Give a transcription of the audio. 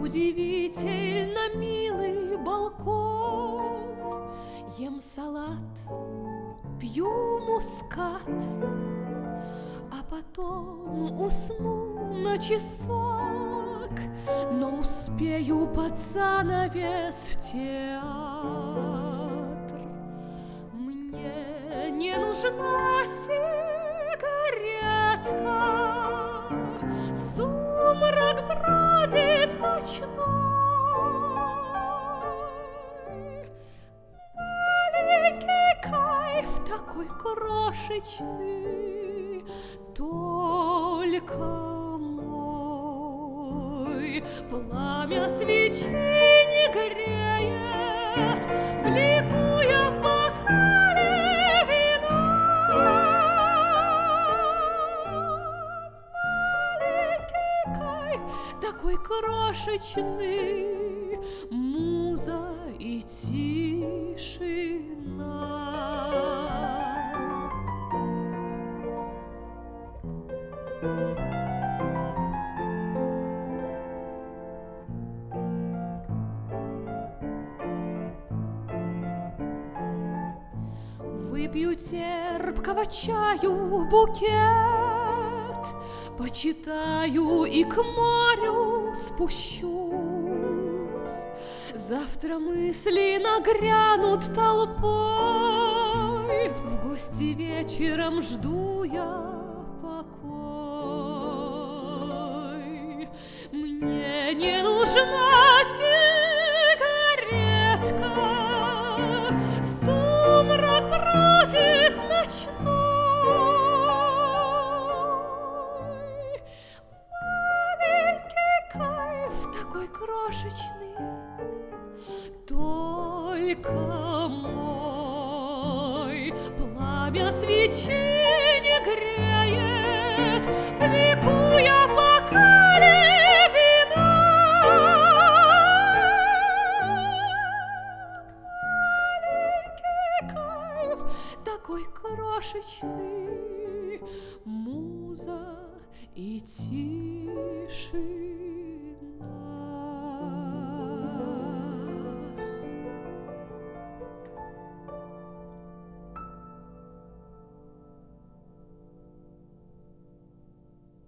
Удивительно милый балкон. Ем салат, пью мускат А потом усну на часок. Но успею под занавес в театр. Мне не нужна сигаретка ночной Маленький кайф такой крошечный Только мой. Пламя свечи не греет такой крошечный. Муза и тишина. Выпью терпкого чаю букет, Почитаю и к морю спущусь. Завтра мысли нагрянут толпой, В гости вечером жду я покой. Мне не нужна сигаретка, Сумрак бродит ночной. Такой крошечный, Только мой. Пламя свечи не греет, Бликуя в бокале вина. Маленький кайф такой крошечный, Муза и тишина.